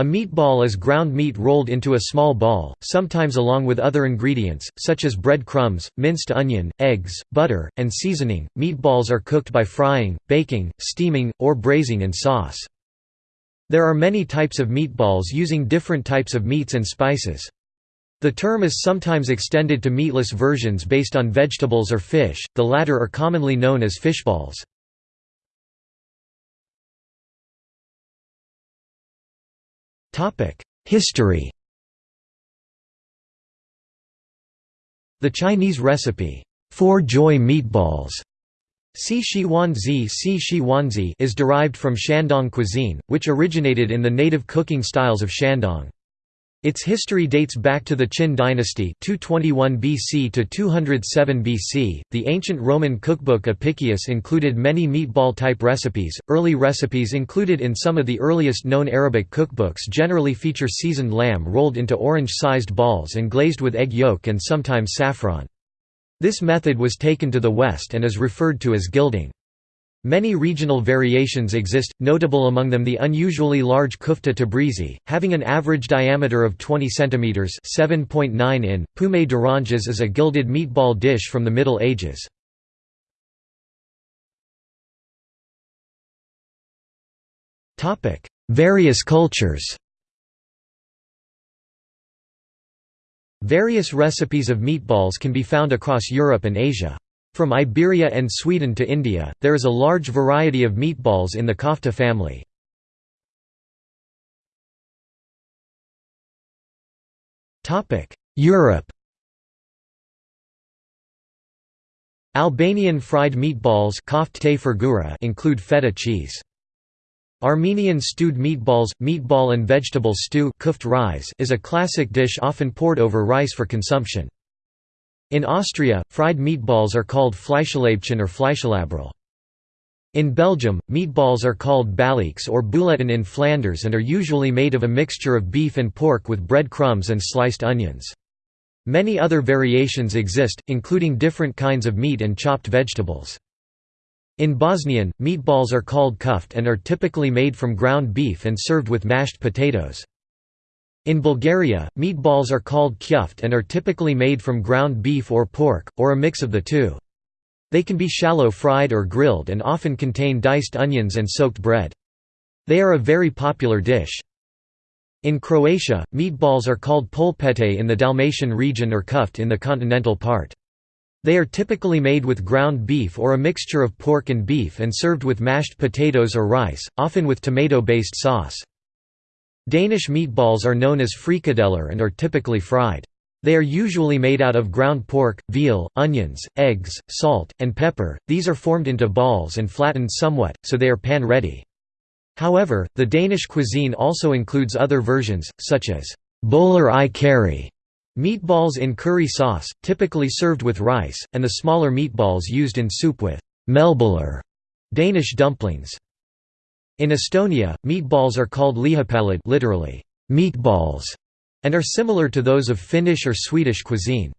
A meatball is ground meat rolled into a small ball, sometimes along with other ingredients, such as bread crumbs, minced onion, eggs, butter, and seasoning. Meatballs are cooked by frying, baking, steaming, or braising in sauce. There are many types of meatballs using different types of meats and spices. The term is sometimes extended to meatless versions based on vegetables or fish, the latter are commonly known as fishballs. History The Chinese recipe, Four Joy Meatballs Si Shi Wanzi Si Shi Wanzi is derived from Shandong cuisine, which originated in the native cooking styles of Shandong. Its history dates back to the Qin dynasty 221 BC to 207 BC. The ancient Roman cookbook Apicius included many meatball-type recipes. Early recipes included in some of the earliest known Arabic cookbooks generally feature seasoned lamb rolled into orange-sized balls and glazed with egg yolk and sometimes saffron. This method was taken to the west and is referred to as gilding. Many regional variations exist, notable among them the unusually large kufta tabrizi, having an average diameter of 20 cm (7.9 in). Poumé d'oranges is a gilded meatball dish from the Middle Ages. Topic: Various cultures. Various recipes of meatballs can be found across Europe and Asia. From Iberia and Sweden to India, there is a large variety of meatballs in the kofta family. Europe Albanian fried meatballs include feta cheese. Armenian stewed meatballs, meatball and vegetable stew is a classic dish often poured over rice for consumption. In Austria, fried meatballs are called Fleischlaibchen or Fleischlaberl. In Belgium, meatballs are called baliques or bouletten in Flanders and are usually made of a mixture of beef and pork with bread crumbs and sliced onions. Many other variations exist, including different kinds of meat and chopped vegetables. In Bosnian, meatballs are called kuft and are typically made from ground beef and served with mashed potatoes. In Bulgaria, meatballs are called kjuft and are typically made from ground beef or pork, or a mix of the two. They can be shallow fried or grilled and often contain diced onions and soaked bread. They are a very popular dish. In Croatia, meatballs are called polpete in the Dalmatian region or kuft in the continental part. They are typically made with ground beef or a mixture of pork and beef and served with mashed potatoes or rice, often with tomato-based sauce. Danish meatballs are known as frikadeller and are typically fried. They are usually made out of ground pork, veal, onions, eggs, salt, and pepper. These are formed into balls and flattened somewhat, so they are pan-ready. However, the Danish cuisine also includes other versions, such as boller i curry, meatballs in curry sauce, typically served with rice, and the smaller meatballs used in soup with melboller, Danish dumplings. In Estonia, meatballs are called lihapallid literally, meatballs, and are similar to those of Finnish or Swedish cuisine.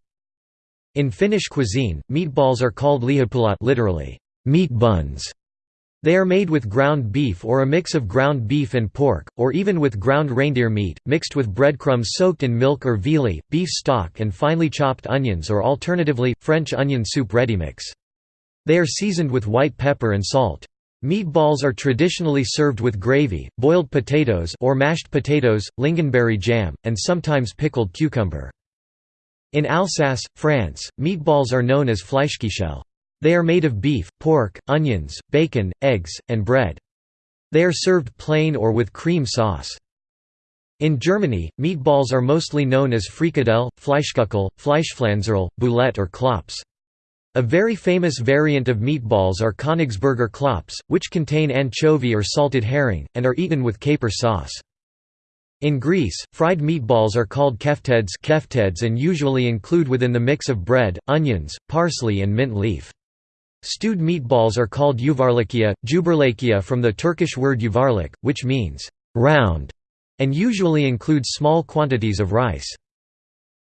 In Finnish cuisine, meatballs are called lihapullat literally, meat buns. They are made with ground beef or a mix of ground beef and pork, or even with ground reindeer meat, mixed with breadcrumbs soaked in milk or viili, beef stock and finely chopped onions or alternatively, French onion soup ready mix. They are seasoned with white pepper and salt. Meatballs are traditionally served with gravy, boiled potatoes or mashed potatoes, lingonberry jam, and sometimes pickled cucumber. In Alsace, France, meatballs are known as Fleischküchel. They are made of beef, pork, onions, bacon, eggs, and bread. They are served plain or with cream sauce. In Germany, meatballs are mostly known as Frikadelle, Fleischküchel, Fleischpflanzerl, Boulette or Klops. A very famous variant of meatballs are Königsberger Klops, which contain anchovy or salted herring, and are eaten with caper sauce. In Greece, fried meatballs are called kefteds and usually include within the mix of bread, onions, parsley and mint leaf. Stewed meatballs are called yuvarlakia, juberlakia from the Turkish word yuvarlak, which means round, and usually include small quantities of rice.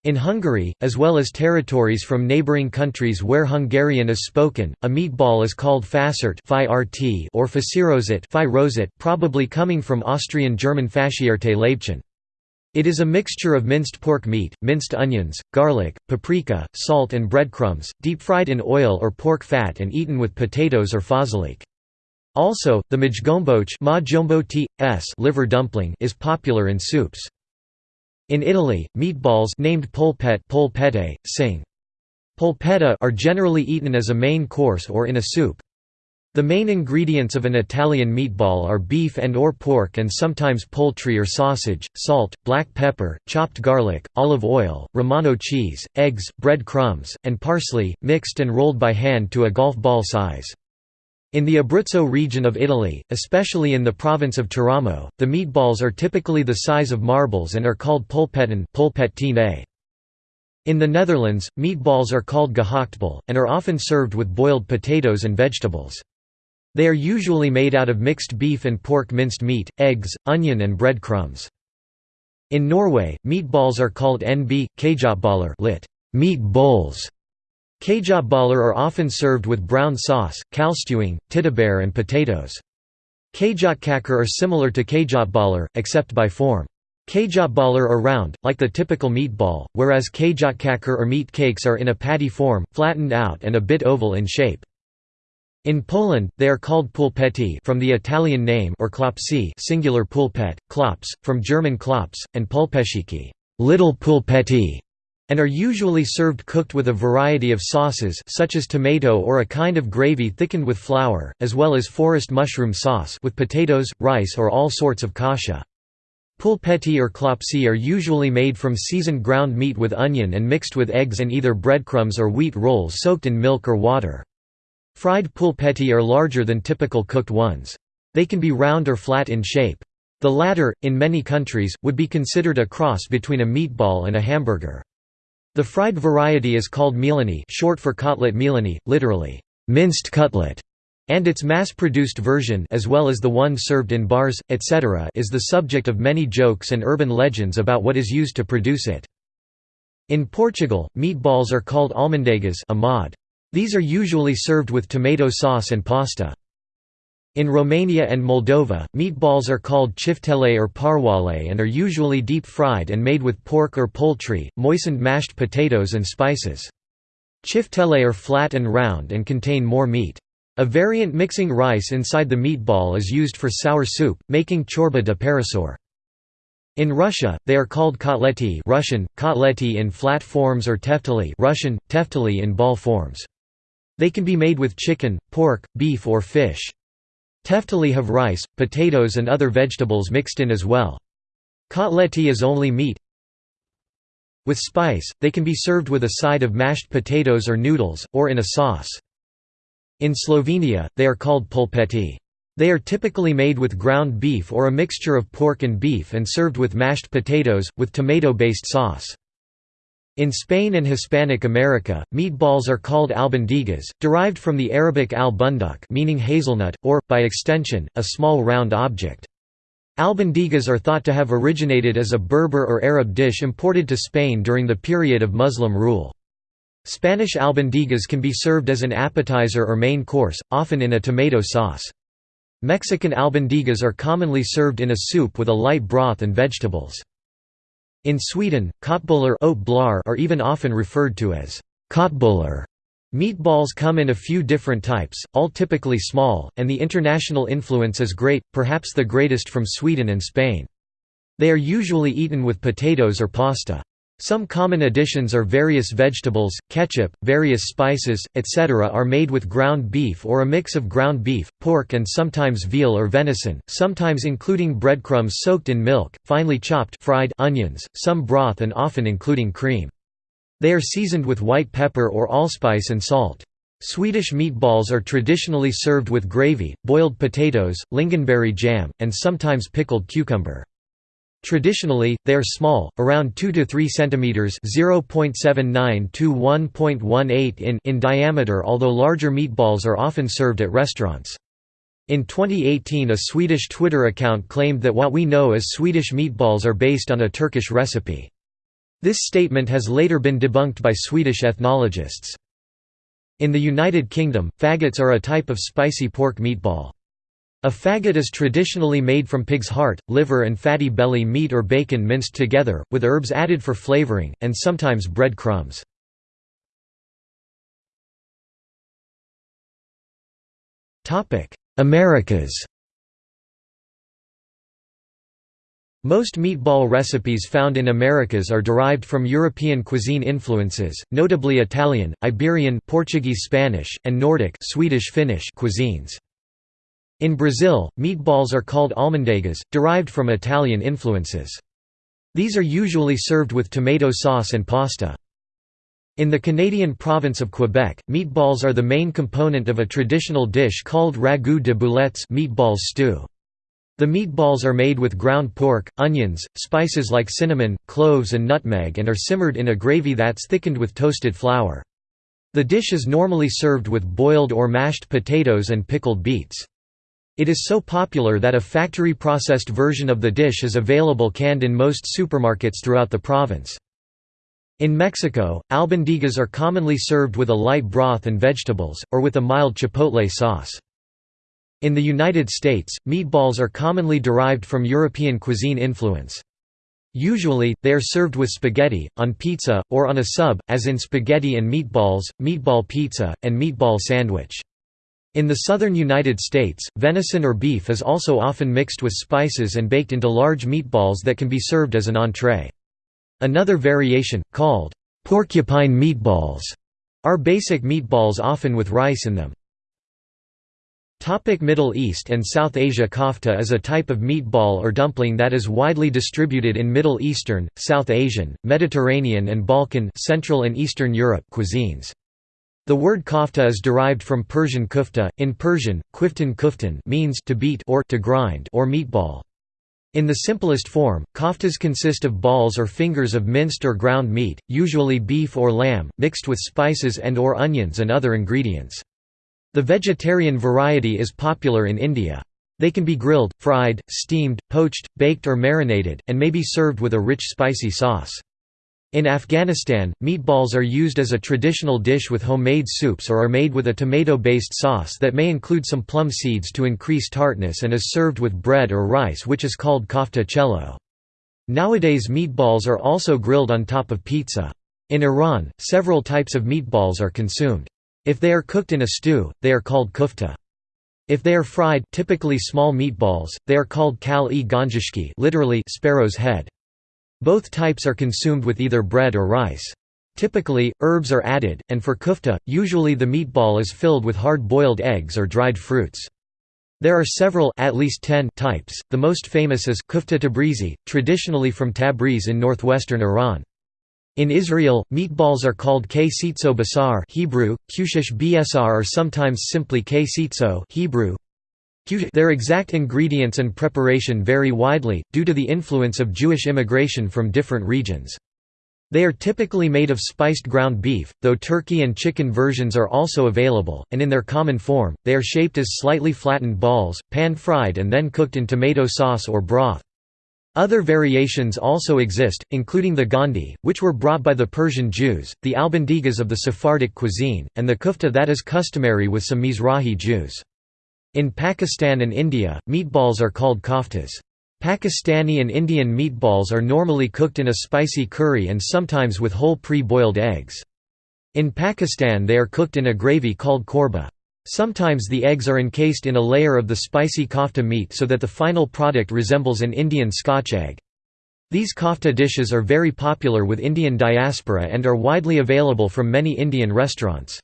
In Hungary, as well as territories from neighbouring countries where Hungarian is spoken, a meatball is called Fassert or fasírozott probably coming from Austrian-German Faschierte Leibchen. It is a mixture of minced pork meat, minced onions, garlic, paprika, salt and breadcrumbs, deep-fried in oil or pork fat and eaten with potatoes or főzelék. Also, the májgombóc liver dumpling is popular in soups. In Italy, meatballs named polpette, polpette sing. Polpetta are generally eaten as a main course or in a soup. The main ingredients of an Italian meatball are beef and or pork and sometimes poultry or sausage, salt, black pepper, chopped garlic, olive oil, Romano cheese, eggs, bread crumbs, and parsley, mixed and rolled by hand to a golf ball size. In the Abruzzo region of Italy, especially in the province of Teramo, the meatballs are typically the size of marbles and are called polpetten In the Netherlands, meatballs are called gehaktbal, and are often served with boiled potatoes and vegetables. They are usually made out of mixed beef and pork minced meat, eggs, onion and bread crumbs. In Norway, meatballs are called nb, kjøttboller lit. meat bowls, Kjøttboller are often served with brown sauce, kålstuing, tyttebær and potatoes. Kjøttkaker are similar to kjøttboller, except by form. Kjøttboller are round, like the typical meatball, whereas kjøttkaker or meat cakes are in a patty form, flattened out and a bit oval in shape. In Poland, they are called pulpetti from the Italian name or klopsi singular pulpet, klops, from German klops, and pulpeciki little pulpetti", and are usually served cooked with a variety of sauces such as tomato or a kind of gravy thickened with flour, as well as forest mushroom sauce with potatoes, rice or all sorts of kasha. Pulpetti or klopsi are usually made from seasoned ground meat with onion and mixed with eggs and either breadcrumbs or wheat rolls soaked in milk or water. Fried pulpetti are larger than typical cooked ones. They can be round or flat in shape. The latter, in many countries, would be considered a cross between a meatball and a hamburger. The fried variety is called mielini short for kotlet mielini, literally, minced cutlet, and its mass-produced version as well as the one served in bars, etc. is the subject of many jokes and urban legends about what is used to produce it. In Portugal, meatballs are called almôndegas These are usually served with tomato sauce and pasta. In Romania and Moldova, meatballs are called chiftele or pârjoale and are usually deep-fried and made with pork or poultry, moistened mashed potatoes and spices. Chiftele are flat and round and contain more meat. A variant mixing rice inside the meatball is used for sour soup, making ciorbă de perișoare. In Russia, they are called kotleti Russian, kotleti in flat forms or tefteli Russian, tefteli in ball forms. They can be made with chicken, pork, beef or fish. Tefteli have rice, potatoes and other vegetables mixed in as well. Kotleti is only meat. With spice, they can be served with a side of mashed potatoes or noodles, or in a sauce. In Slovenia, they are called polpetti. They are typically made with ground beef or a mixture of pork and beef and served with mashed potatoes, with tomato-based sauce. In Spain and Hispanic America, meatballs are called albondigas, derived from the Arabic al bunduk meaning hazelnut, or, by extension, a small round object. Albondigas are thought to have originated as a Berber or Arab dish imported to Spain during the period of Muslim rule. Spanish albondigas can be served as an appetizer or main course, often in a tomato sauce. Mexican albondigas are commonly served in a soup with a light broth and vegetables. In Sweden, köttbullar are even often referred to as köttbullar. Meatballs come in a few different types, all typically small, and the international influence is great, perhaps the greatest from Sweden and Spain. They are usually eaten with potatoes or pasta. Some common additions are various vegetables, ketchup, various spices, etc. are made with ground beef or a mix of ground beef, pork and sometimes veal or venison, sometimes including breadcrumbs soaked in milk, finely chopped fried onions, some broth and often including cream. They are seasoned with white pepper or allspice and salt. Swedish meatballs are traditionally served with gravy, boiled potatoes, lingonberry jam, and sometimes pickled cucumber. Traditionally, they are small, around 2 to 3 centimeters (0.79 to 1.18 in) in diameter, although larger meatballs are often served at restaurants. In 2018 a Swedish Twitter account claimed that what we know as Swedish meatballs are based on a Turkish recipe. This statement has later been debunked by Swedish ethnologists. In the United Kingdom, faggots are a type of spicy pork meatball. A faggot is traditionally made from pig's heart, liver and fatty belly meat or bacon minced together, with herbs added for flavoring, and sometimes bread crumbs. Americas Most meatball recipes found in Americas are derived from European cuisine influences, notably Italian, Iberian Portuguese Spanish, and Nordic Swedish Finnish cuisines. In Brazil, meatballs are called almôndegas, derived from Italian influences. These are usually served with tomato sauce and pasta. In the Canadian province of Quebec, meatballs are the main component of a traditional dish called ragoût de boulettes meatballs stew. The meatballs are made with ground pork, onions, spices like cinnamon, cloves and nutmeg and are simmered in a gravy that's thickened with toasted flour. The dish is normally served with boiled or mashed potatoes and pickled beets. It is so popular that a factory-processed version of the dish is available canned in most supermarkets throughout the province. In Mexico, albondigas are commonly served with a light broth and vegetables, or with a mild chipotle sauce. In the United States, meatballs are commonly derived from European cuisine influence. Usually, they are served with spaghetti, on pizza, or on a sub, as in spaghetti and meatballs, meatball pizza, and meatball sandwich. In the southern United States, venison or beef is also often mixed with spices and baked into large meatballs that can be served as an entree. Another variation, called porcupine meatballs, are basic meatballs often with rice in them. Topic Middle East and South Asia Kofta is a type of meatball or dumpling that is widely distributed in Middle Eastern, South Asian, Mediterranean and Balkan Central and Eastern Europe cuisines. The word kofta is derived from Persian kufta, in Persian, kwiftan kuftan means to beat or to grind or meatball. In the simplest form, koftas consist of balls or fingers of minced or ground meat, usually beef or lamb, mixed with spices and or onions and other ingredients. The vegetarian variety is popular in India. They can be grilled, fried, steamed, poached, baked or marinated, and may be served with a rich spicy sauce. In Afghanistan, meatballs are used as a traditional dish with homemade soups or are made with a tomato-based sauce that may include some plum seeds to increase tartness and is served with bread or rice which is called kofta cello. Nowadays meatballs are also grilled on top of pizza. In Iran, several types of meatballs are consumed. If they are cooked in a stew, they are called kufta. If they are fried typically small meatballs, they are called kal-e ganjishki literally sparrow's head. Both types are consumed with either bread or rice. Typically, herbs are added, and for kufta, usually the meatball is filled with hard-boiled eggs or dried fruits. There are several at least 10 types, the most famous is kufta tabrizi, traditionally from Tabriz in northwestern Iran. In Israel, meatballs are called ksitso basar Hebrew, kushish bsr or sometimes simply ksitso Hebrew. Their exact ingredients and preparation vary widely, due to the influence of Jewish immigration from different regions. They are typically made of spiced ground beef, though turkey and chicken versions are also available, and in their common form, they are shaped as slightly flattened balls, pan-fried and then cooked in tomato sauce or broth. Other variations also exist, including the gondi, which were brought by the Persian Jews, the albondigas of the Sephardic cuisine, and the kufta that is customary with some Mizrahi Jews. In Pakistan and India, meatballs are called koftas. Pakistani and Indian meatballs are normally cooked in a spicy curry and sometimes with whole pre-boiled eggs. In Pakistan they are cooked in a gravy called korba. Sometimes the eggs are encased in a layer of the spicy kofta meat so that the final product resembles an Indian scotch egg. These kofta dishes are very popular with Indian diaspora and are widely available from many Indian restaurants.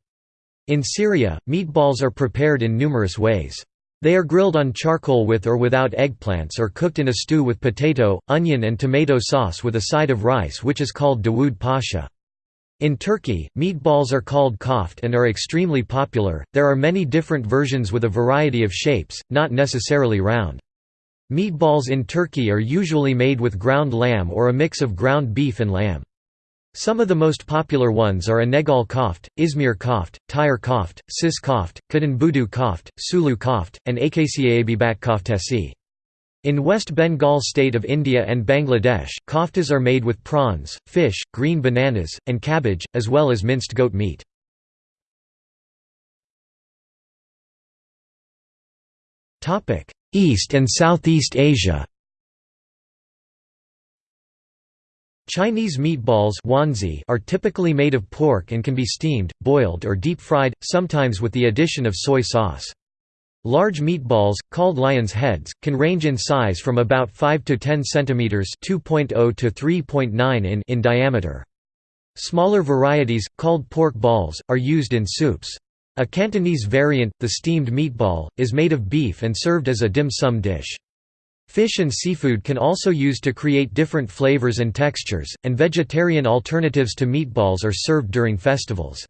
In Syria, meatballs are prepared in numerous ways. They are grilled on charcoal with or without eggplants or cooked in a stew with potato, onion and tomato sauce with a side of rice which is called Dawood Pasha. In Turkey, meatballs are called koft and are extremely popular. There are many different versions with a variety of shapes, not necessarily round. Meatballs in Turkey are usually made with ground lamb or a mix of ground beef and lamb. Some of the most popular ones are Inegöl koft, Izmir koft, Tyre koft, Sis koft, Kadınbudu koft, Sulu koft, and Akçaabat koftesi. In West Bengal state of India and Bangladesh, koftas are made with prawns, fish, green bananas, and cabbage, as well as minced goat meat. East and Southeast Asia Chinese meatballs are typically made of pork and can be steamed, boiled or deep-fried, sometimes with the addition of soy sauce. Large meatballs, called lion's heads, can range in size from about 5 to 10 cm 2.0 to 3.9 in in diameter. Smaller varieties, called pork balls, are used in soups. A Cantonese variant, the steamed meatball, is made of beef and served as a dim sum dish. Fish and seafood can also used to create different flavors and textures, and vegetarian alternatives to meatballs are served during festivals.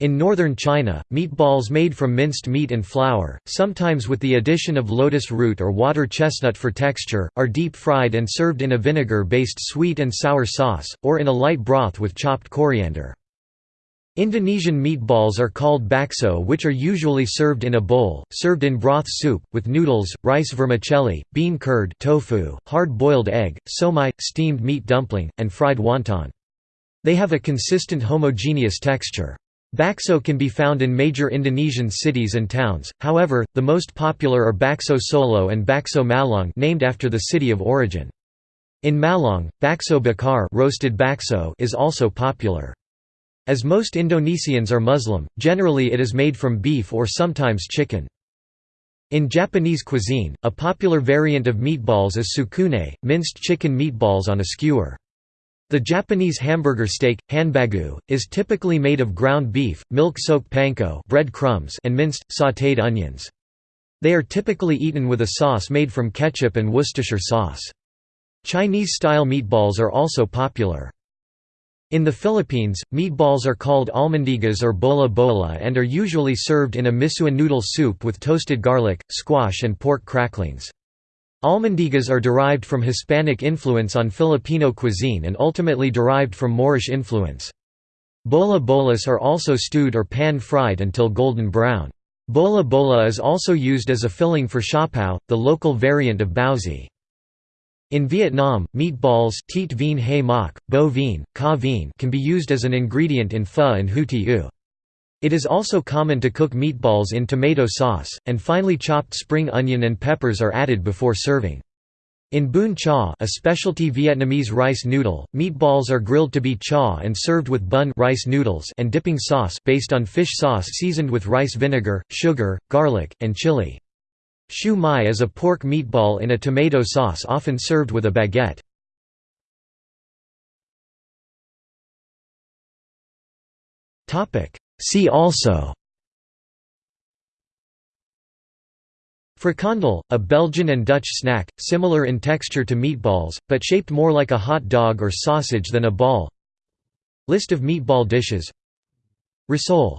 In northern China, meatballs made from minced meat and flour, sometimes with the addition of lotus root or water chestnut for texture, are deep-fried and served in a vinegar-based sweet and sour sauce, or in a light broth with chopped coriander. Indonesian meatballs are called bakso which are usually served in a bowl, served in broth soup, with noodles, rice vermicelli, bean curd tofu, hard-boiled egg, somai, steamed meat dumpling, and fried wonton. They have a consistent homogeneous texture. Bakso can be found in major Indonesian cities and towns, however, the most popular are Bakso Solo and Bakso Malang named after the city of origin. In Malang, bakso bakar roasted bakso is also popular. As most Indonesians are Muslim, generally it is made from beef or sometimes chicken. In Japanese cuisine, a popular variant of meatballs is tsukune, minced chicken meatballs on a skewer. The Japanese hamburger steak, hanbagu, is typically made of ground beef, milk-soaked panko bread crumbs and minced, sautéed onions. They are typically eaten with a sauce made from ketchup and Worcestershire sauce. Chinese-style meatballs are also popular. In the Philippines, meatballs are called almondigas or bola bola and are usually served in a misua noodle soup with toasted garlic, squash and pork cracklings. Almondigas are derived from Hispanic influence on Filipino cuisine and ultimately derived from Moorish influence. Bola bolas are also stewed or pan-fried until golden brown. Bola bola is also used as a filling for siopao, the local variant of baozi. In Vietnam, meatballs vien hay bo vien, ca vien can be used as an ingredient in pho and hue tieu. It is also common to cook meatballs in tomato sauce, and finely chopped spring onion and peppers are added before serving. In bún chả a specialty Vietnamese rice noodle, meatballs are grilled to be cha and served with bun rice noodles and dipping sauce based on fish sauce seasoned with rice vinegar, sugar, garlic, and chili. Shu mai is a pork meatball in a tomato sauce often served with a baguette. See also Frikandel, a Belgian and Dutch snack, similar in texture to meatballs, but shaped more like a hot dog or sausage than a ball. List of meatball dishes. Risole